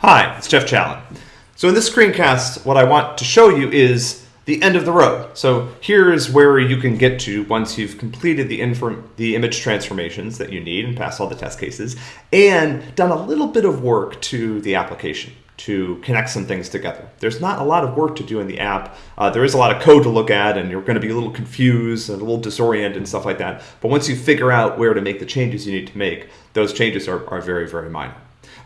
Hi, it's Jeff Challen. So in this screencast, what I want to show you is the end of the road. So here's where you can get to once you've completed the, the image transformations that you need and passed all the test cases and done a little bit of work to the application to connect some things together. There's not a lot of work to do in the app. Uh, there is a lot of code to look at and you're going to be a little confused and a little disoriented and stuff like that. But once you figure out where to make the changes you need to make, those changes are, are very, very minor.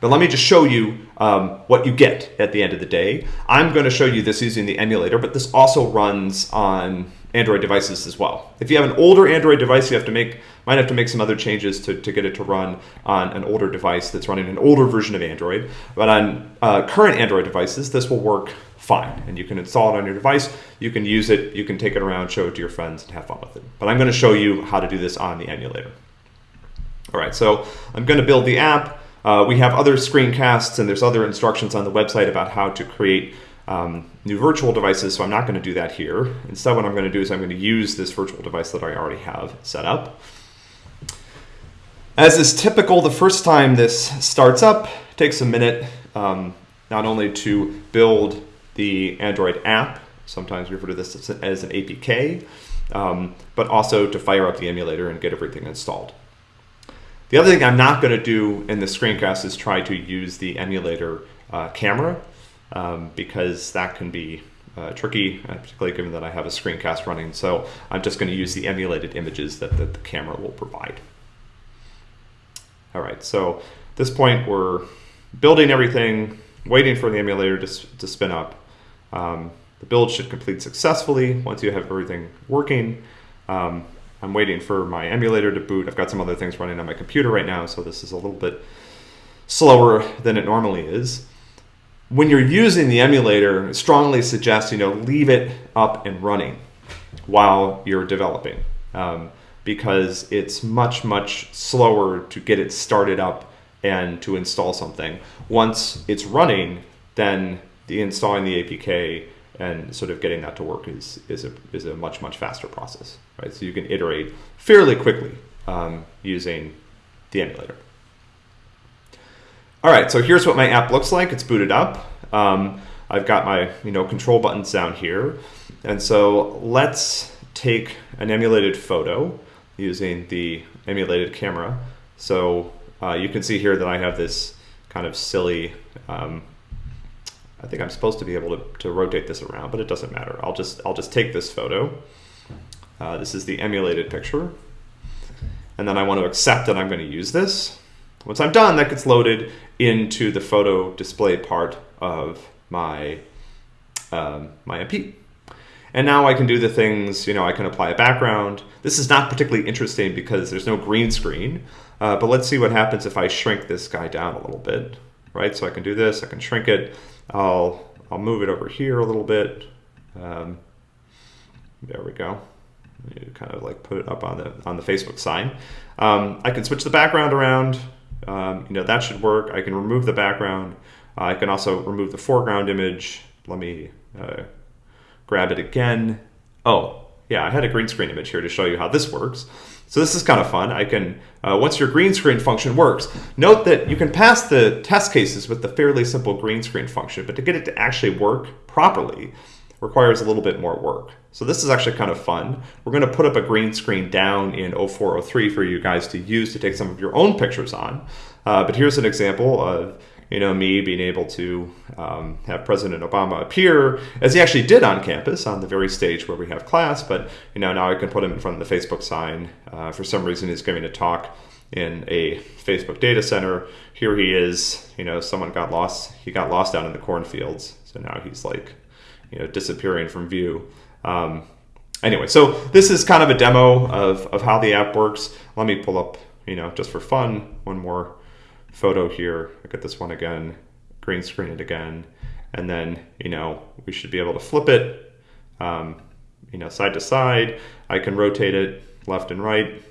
But let me just show you um, what you get at the end of the day. I'm going to show you this using the emulator, but this also runs on Android devices as well. If you have an older Android device, you have to make might have to make some other changes to, to get it to run on an older device that's running an older version of Android. But on uh, current Android devices, this will work fine. And you can install it on your device, you can use it, you can take it around, show it to your friends, and have fun with it. But I'm going to show you how to do this on the emulator. All right, so I'm going to build the app. Uh, we have other screencasts and there's other instructions on the website about how to create um, new virtual devices, so I'm not going to do that here. Instead, what I'm going to do is I'm going to use this virtual device that I already have set up. As is typical, the first time this starts up, takes a minute um, not only to build the Android app, sometimes we refer to this as an APK, um, but also to fire up the emulator and get everything installed. The other thing I'm not going to do in the screencast is try to use the emulator uh, camera um, because that can be uh, tricky, uh, particularly given that I have a screencast running. So I'm just going to use the emulated images that, that the camera will provide. All right, so at this point we're building everything, waiting for the emulator to, to spin up. Um, the build should complete successfully once you have everything working. Um, I'm waiting for my emulator to boot. I've got some other things running on my computer right now, so this is a little bit slower than it normally is. When you're using the emulator, I strongly suggest you know leave it up and running while you're developing um, because it's much much slower to get it started up and to install something. Once it's running, then the installing the APK and sort of getting that to work is, is, a, is a much, much faster process, right? So you can iterate fairly quickly um, using the emulator. All right, so here's what my app looks like. It's booted up. Um, I've got my you know control buttons down here. And so let's take an emulated photo using the emulated camera. So uh, you can see here that I have this kind of silly um, I think I'm supposed to be able to, to rotate this around, but it doesn't matter. I'll just, I'll just take this photo. Uh, this is the emulated picture. And then I want to accept that I'm going to use this. Once I'm done, that gets loaded into the photo display part of my, um, my MP. And now I can do the things, you know, I can apply a background. This is not particularly interesting because there's no green screen, uh, but let's see what happens if I shrink this guy down a little bit, right? So I can do this, I can shrink it. I'll, I'll move it over here a little bit. Um, there we go. You kind of like put it up on the on the Facebook sign. Um, I can switch the background around. Um, you know that should work. I can remove the background. Uh, I can also remove the foreground image. Let me uh, grab it again. Oh, yeah, I had a green screen image here to show you how this works. So this is kind of fun. I can, uh, once your green screen function works, note that you can pass the test cases with the fairly simple green screen function, but to get it to actually work properly requires a little bit more work. So this is actually kind of fun. We're going to put up a green screen down in 0403 for you guys to use to take some of your own pictures on. Uh, but here's an example of you know, me being able to um, have President Obama appear, as he actually did on campus on the very stage where we have class. But you know, now I can put him in front of the Facebook sign. Uh, for some reason, he's giving a talk in a Facebook data center. Here he is. You know, someone got lost. He got lost down in the cornfields. So now he's like, you know, disappearing from view. Um, anyway, so this is kind of a demo of, of how the app works. Let me pull up, you know, just for fun, one more photo here. Look at this one again, green screen it again. And then, you know, we should be able to flip it, um, you know, side to side. I can rotate it left and right.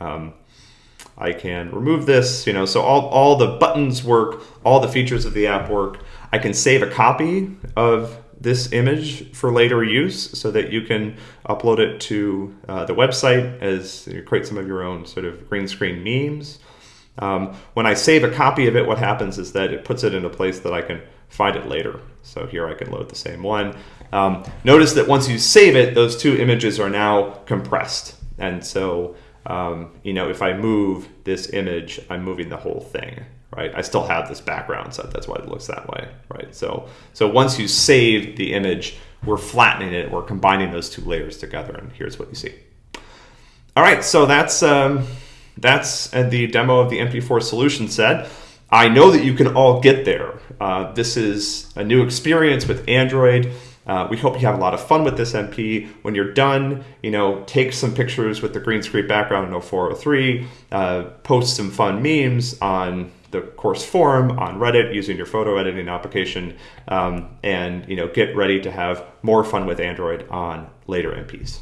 Um, I can remove this, you know, so all, all the buttons work, all the features of the app work. I can save a copy of this image for later use so that you can upload it to uh, the website as you create some of your own sort of green screen memes. Um, when I save a copy of it, what happens is that it puts it in a place that I can find it later. So here I can load the same one. Um, notice that once you save it, those two images are now compressed. And so, um, you know, if I move this image, I'm moving the whole thing, right? I still have this background, so that's why it looks that way, right? So, so once you save the image, we're flattening it, we're combining those two layers together, and here's what you see. All right, so that's um, that's the demo of the MP4 solution set. I know that you can all get there. Uh, this is a new experience with Android. Uh, we hope you have a lot of fun with this MP. When you're done, you know, take some pictures with the green screen background in 0403, uh, post some fun memes on the course forum on Reddit using your photo editing application, um, and you know, get ready to have more fun with Android on later MPs.